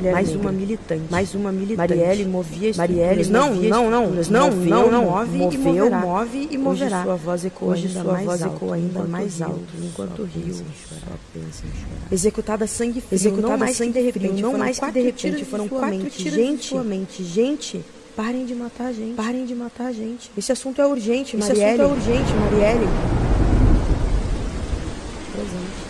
mulher mais negra. uma militante, mais uma militante. Marielle movia Marielle não, movia não, não, estruturas, não, moveu, não, não, move, moveu, e move e moverá. Hoje sua voz ecoa Hoje ainda sua mais voz alto, ecoa ainda mais alto, enquanto rio, chorar, só pensa em chorar. Executada sangue frio, Executada não mais sangue de repente, frio, não mais que de repente, foram quatro mente. tiros de Gente, sua mente, gente, Parem de matar a gente. parem de matar a gente. Esse assunto é urgente, Marielle. Esse assunto é urgente, Marielle. Presente.